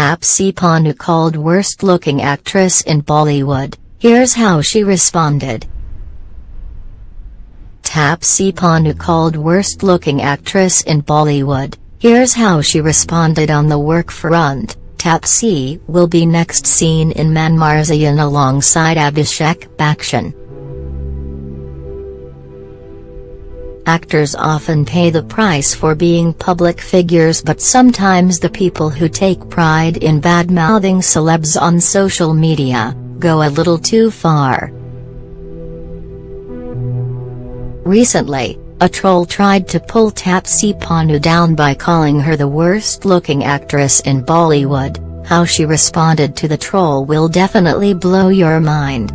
Taapsee Pannu called worst looking actress in Bollywood, here's how she responded. Taapsee Pannu called worst looking actress in Bollywood, here's how she responded on the work front. Taapsee will be next seen in Manmarziyaan alongside Abhishek Bachchan. Actors often pay the price for being public figures but sometimes the people who take pride in bad-mouthing celebs on social media, go a little too far. Recently, a troll tried to pull Taapsee Pannu down by calling her the worst-looking actress in Bollywood, how she responded to the troll will definitely blow your mind.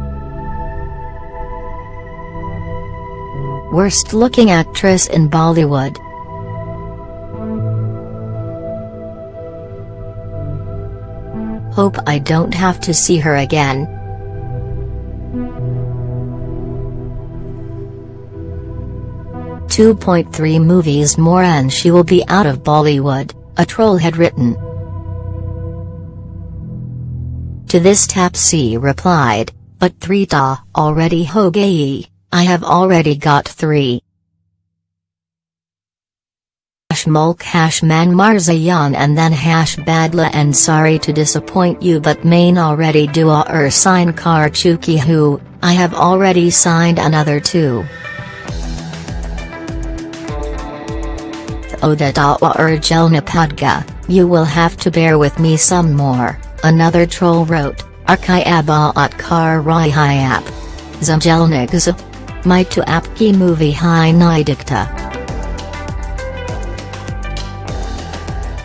Worst looking actress in Bollywood. Hope I don't have to see her again. Two point three movies more and she will be out of Bollywood, a troll had written. To this Taapsee replied, but three ta already ho gayi. I have already got three. Hash mulk hash Manmarziyaan and then hash badla and sorry to disappoint you but main already dua er sign kar chuki hu, I have already signed another two. Oda dawa er jelna padga, you will have to bear with me some more, another troll wrote, Arkai at kar rai hayap. My to apki movie Hi Nidikta.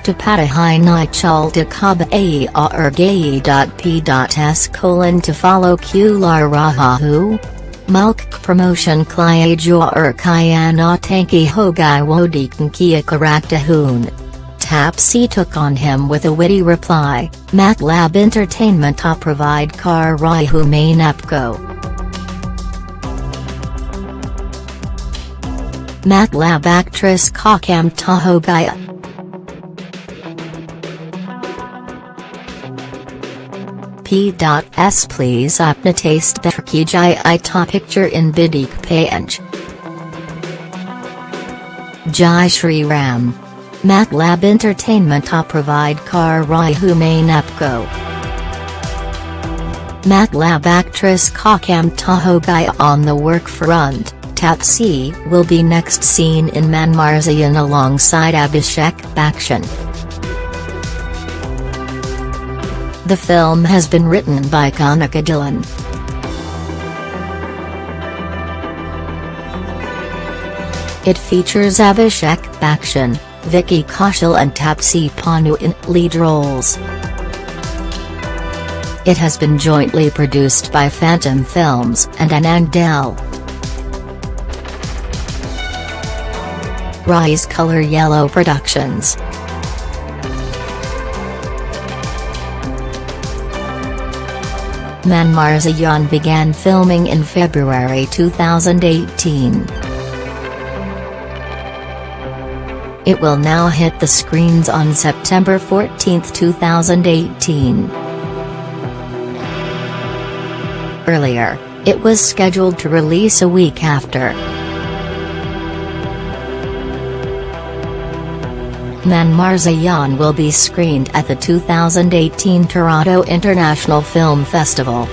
Tapata Hi Ni Chalta Kaba A R Gayi P S colon to follow Q Lar Rahahu? Mulk promotion Klya Jo Er Kayana Tanki Hogai Wodikan Kia Karaktahun. Taapsee took on him with a witty reply, MATLAB Entertainment to provide car Rai Hu main Apko. MATLAB actress Kakam Tahogaya. P.S. Please apna taste ki jai ta picture in bidik page. Jai Shri Ram. MATLAB Entertainment to provide car Rai Hu main Apko. MATLAB actress Kakam Tahogaya on the work front. Taapsee will be next seen in Manmarziyaan alongside Abhishek Bachchan. The film has been written by Kanika Dhillon. It features Abhishek Bachchan, Vicky Kaushal and Taapsee Pannu in lead roles. It has been jointly produced by Phantom Films and Anand Rai's Color Yellow Productions. Manmarziyaan began filming in February 2018. It will now hit the screens on September 14, 2018. Earlier, it was scheduled to release a week after. Manmarziyaan will be screened at the 2018 Toronto International Film Festival.